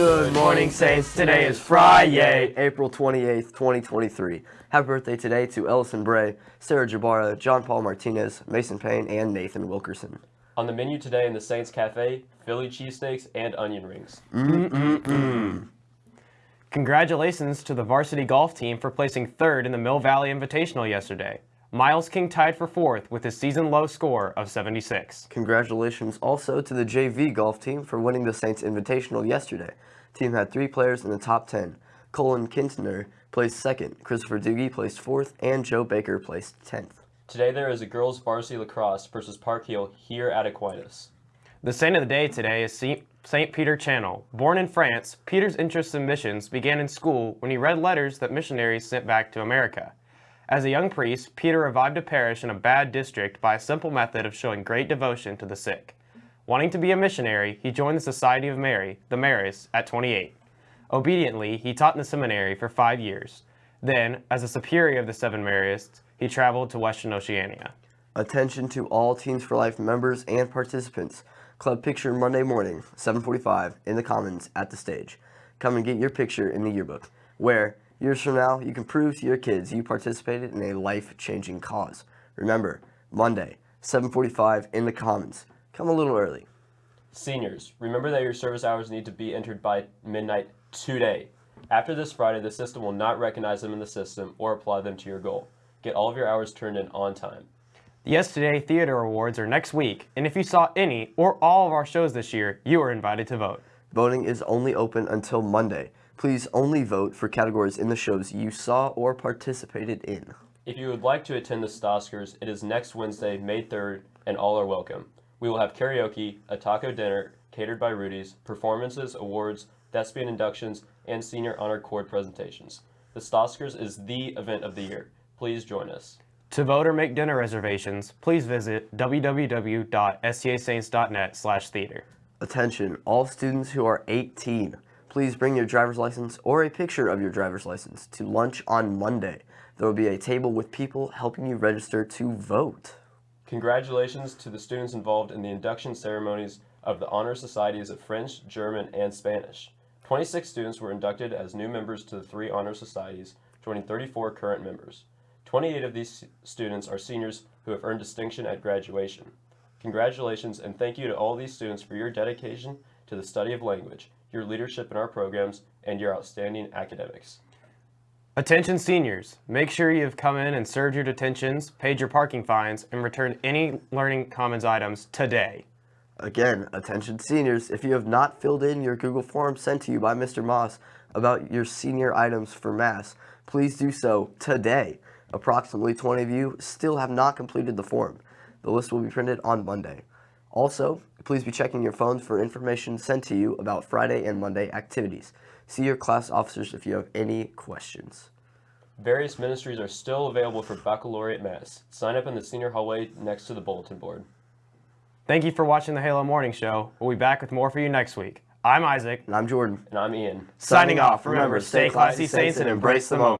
Good morning, Saints. Today is Friday, April 28th, 2023. Happy birthday today to Ellison Bray, Sarah Jabara, John Paul Martinez, Mason Payne, and Nathan Wilkerson. On the menu today in the Saints Cafe, Philly cheesesteaks and onion rings. Congratulations to the varsity golf team for placing third in the Mill Valley Invitational yesterday. Miles King tied for fourth with his season low score of 76. Congratulations also to the JV golf team for winning the Saints Invitational yesterday. Team had three players in the top 10. Colin Kintner placed second, Christopher Doogie placed fourth, and Joe Baker placed 10th. Today there is a girls varsity lacrosse versus Park Hill here at Aquinas. The saint of the day today is St. Peter Chanel. Born in France, Peter's interest in missions began in school when he read letters that missionaries sent back to America. As a young priest, Peter revived a parish in a bad district by a simple method of showing great devotion to the sick. Wanting to be a missionary, he joined the Society of Mary, the Marist, at 28. Obediently, he taught in the seminary for five years. Then, as a superior of the seven Marists, he traveled to Western Oceania. Attention to all Teens for Life members and participants. Club picture Monday morning, 745, in the Commons at the stage. Come and get your picture in the yearbook, where Years from now, you can prove to your kids you participated in a life-changing cause. Remember, Monday, 745 in the Commons. Come a little early. Seniors, remember that your service hours need to be entered by midnight today. After this Friday, the system will not recognize them in the system or apply them to your goal. Get all of your hours turned in on time. The Yesterday Theater Awards are next week, and if you saw any or all of our shows this year, you are invited to vote. Voting is only open until Monday. Please only vote for categories in the shows you saw or participated in. If you would like to attend the Stoskers, it is next Wednesday, May 3rd, and all are welcome. We will have karaoke, a taco dinner catered by Rudy's, performances, awards, thespian inductions, and senior honor cord presentations. The Stoskers is the event of the year. Please join us. To vote or make dinner reservations, please visit www.stasaints.net slash theater. Attention, all students who are 18. Please bring your driver's license or a picture of your driver's license to lunch on Monday. There will be a table with people helping you register to vote. Congratulations to the students involved in the induction ceremonies of the Honor Societies of French, German, and Spanish. 26 students were inducted as new members to the three honor societies, joining 34 current members. 28 of these students are seniors who have earned distinction at graduation. Congratulations and thank you to all these students for your dedication to the study of language your leadership in our programs, and your outstanding academics. Attention seniors, make sure you have come in and served your detentions, paid your parking fines, and returned any Learning Commons items today. Again, attention seniors, if you have not filled in your Google form sent to you by Mr. Moss about your senior items for Mass, please do so today. Approximately 20 of you still have not completed the form. The list will be printed on Monday. Also, please be checking your phones for information sent to you about Friday and Monday activities. See your class officers if you have any questions. Various ministries are still available for baccalaureate mass. Sign up in the senior hallway next to the bulletin board. Thank you for watching the Halo Morning Show. We'll be back with more for you next week. I'm Isaac. And I'm Jordan. And I'm Ian. Signing off. Remember, stay classy, Saints, and embrace the moment.